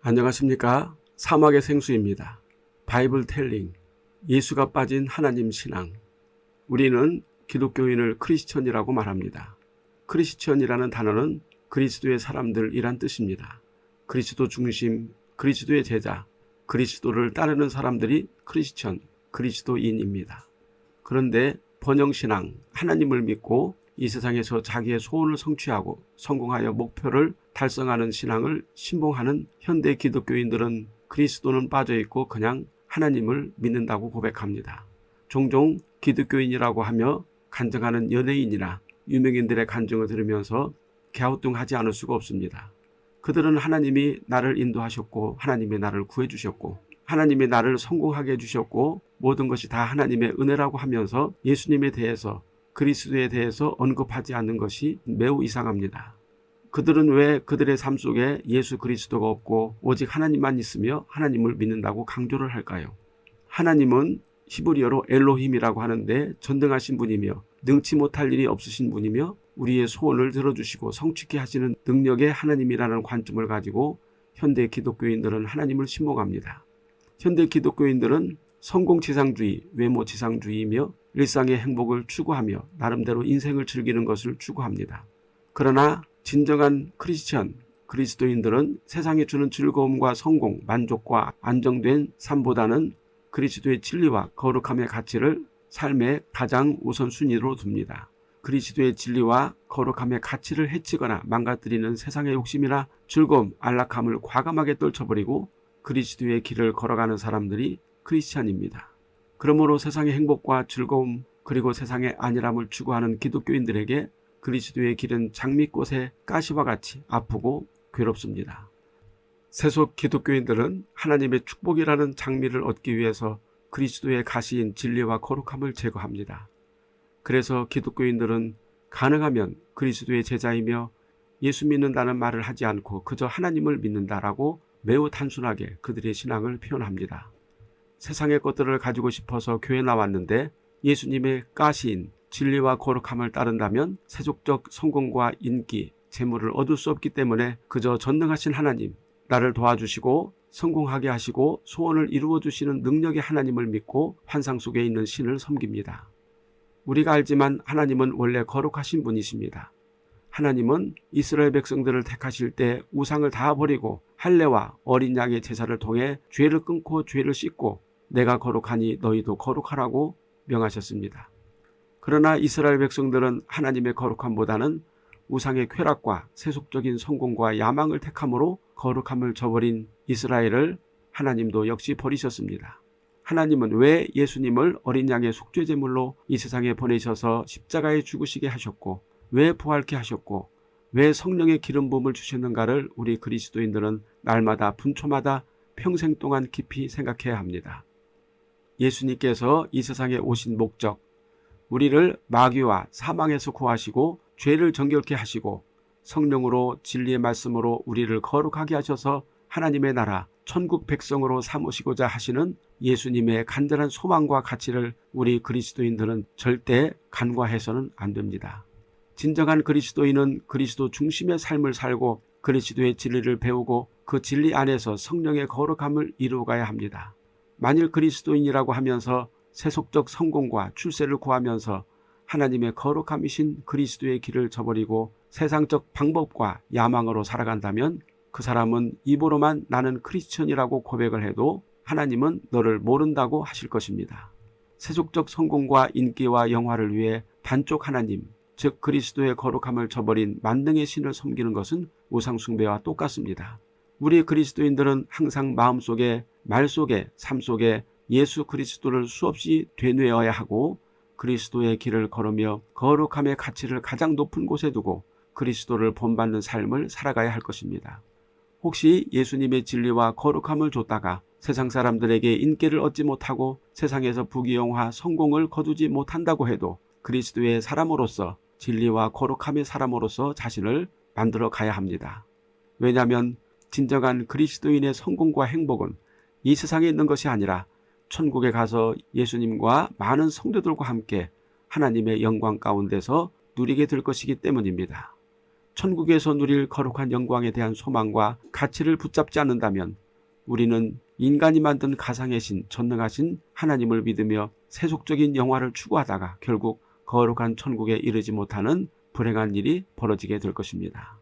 안녕하십니까 사막의 생수입니다. Bible telling 예수가 빠진 하나님 신앙 우리는 기독교인을 크리스천이라고 말합니다. 크리스천이라는 단어는 그리스도의 사람들이란 뜻입니다. 그리스도 중심, 그리스도의 제자, 그리스도를 따르는 사람들이 크리스천, 그리스도인입니다. 그런데 번영신앙, 하나님을 믿고 이 세상에서 자기의 소원을 성취하고 성공하여 목표를 달성하는 신앙을 신봉하는 현대 기독교인들은 그리스도는 빠져있고 그냥 하나님을 믿는다고 고백합니다. 종종 기독교인이라고 하며 간증하는 연예인이나 유명인들의 간증을 들으면서 갸우뚱하지 않을 수가 없습니다. 그들은 하나님이 나를 인도하셨고 하나님이 나를 구해주셨고 하나님이 나를 성공하게 해주셨고 모든 것이 다 하나님의 은혜라고 하면서 예수님에 대해서 그리스도에 대해서 언급하지 않는 것이 매우 이상합니다. 그들은 왜 그들의 삶 속에 예수 그리스도가 없고 오직 하나님만 있으며 하나님을 믿는다고 강조를 할까요? 하나님은 히브리어로 엘로힘이라고 하는데 전등하신 분이며 능치 못할 일이 없으신 분이며 우리의 소원을 들어주시고 성취케 하시는 능력의 하나님이라는 관점을 가지고 현대 기독교인들은 하나님을 신봉합니다. 현대 기독교인들은 성공지상주의, 외모지상주의이며 일상의 행복을 추구하며 나름대로 인생을 즐기는 것을 추구합니다. 그러나 진정한 크리스천, 그리스도인들은 세상에 주는 즐거움과 성공, 만족과 안정된 삶보다는 그리스도의 진리와 거룩함의 가치를 삶의 가장 우선순위로 둡니다. 그리스도의 진리와 거룩함의 가치를 해치거나 망가뜨리는 세상의 욕심이나 즐거움, 안락함을 과감하게 떨쳐버리고 그리스도의 길을 걸어가는 사람들이 크리스찬입니다. 그러므로 세상의 행복과 즐거움 그리고 세상의 안일함을 추구하는 기독교인들에게 그리스도의 길은 장미꽃의 가시와 같이 아프고 괴롭습니다. 세속 기독교인들은 하나님의 축복이라는 장미를 얻기 위해서 그리스도의 가시인 진리와 거룩함을 제거합니다. 그래서 기독교인들은 가능하면 그리스도의 제자이며 예수 믿는다는 말을 하지 않고 그저 하나님을 믿는다라고 매우 단순하게 그들의 신앙을 표현합니다. 세상의 것들을 가지고 싶어서 교회 나왔는데 예수님의 가시인 진리와 거룩함을 따른다면 세속적 성공과 인기, 재물을 얻을 수 없기 때문에 그저 전능하신 하나님, 나를 도와주시고 성공하게 하시고 소원을 이루어 주시는 능력의 하나님을 믿고 환상 속에 있는 신을 섬깁니다. 우리가 알지만 하나님은 원래 거룩하신 분이십니다. 하나님은 이스라엘 백성들을 택하실 때 우상을 다 버리고 할례와 어린 양의 제사를 통해 죄를 끊고 죄를 씻고 내가 거룩하니 너희도 거룩하라고 명하셨습니다. 그러나 이스라엘 백성들은 하나님의 거룩함보다는 우상의 쾌락과 세속적인 성공과 야망을 택함으로 거룩함을 저버린 이스라엘을 하나님도 역시 버리셨습니다. 하나님은 왜 예수님을 어린 양의 속죄제물로 이 세상에 보내셔서 십자가에 죽으시게 하셨고 왜 부활케 하셨고 왜 성령의 기름 부음을 주셨는가를 우리 그리스도인들은 날마다 분초마다 평생 동안 깊이 생각해야 합니다. 예수님께서 이 세상에 오신 목적 우리를 마귀와 사망에서 구하시고 죄를 정결케 하시고 성령으로 진리의 말씀으로 우리를 거룩하게 하셔서 하나님의 나라 천국 백성으로 삼으시고자 하시는 예수님의 간절한 소망과 가치를 우리 그리스도인들은 절대 간과해서는 안 됩니다. 진정한 그리스도인은 그리스도 중심의 삶을 살고 그리스도의 진리를 배우고 그 진리 안에서 성령의 거룩함을 이루어가야 합니다. 만일 그리스도인이라고 하면서 세속적 성공과 출세를 구하면서 하나님의 거룩함이신 그리스도의 길을 저버리고 세상적 방법과 야망으로 살아간다면 그 사람은 입으로만 나는 크리스천이라고 고백을 해도 하나님은 너를 모른다고 하실 것입니다. 세속적 성공과 인기와 영화를 위해 반쪽 하나님, 즉 그리스도의 거룩함을 저버린 만능의 신을 섬기는 것은 우상숭배와 똑같습니다. 우리 그리스도인들은 항상 마음속에 말 속에 삶 속에 예수 그리스도를 수없이 되뇌어야 하고 그리스도의 길을 걸으며 거룩함의 가치를 가장 높은 곳에 두고 그리스도를 본받는 삶을 살아가야 할 것입니다. 혹시 예수님의 진리와 거룩함을 줬다가 세상 사람들에게 인기를 얻지 못하고 세상에서 부귀영화 성공을 거두지 못한다고 해도 그리스도의 사람으로서 진리와 거룩함의 사람으로서 자신을 만들어 가야 합니다. 왜냐하면 진정한 그리스도인의 성공과 행복은 이 세상에 있는 것이 아니라 천국에 가서 예수님과 많은 성도들과 함께 하나님의 영광 가운데서 누리게 될 것이기 때문입니다. 천국에서 누릴 거룩한 영광에 대한 소망과 가치를 붙잡지 않는다면 우리는 인간이 만든 가상의 신, 전능하신 하나님을 믿으며 세속적인 영화를 추구하다가 결국 거룩한 천국에 이르지 못하는 불행한 일이 벌어지게 될 것입니다.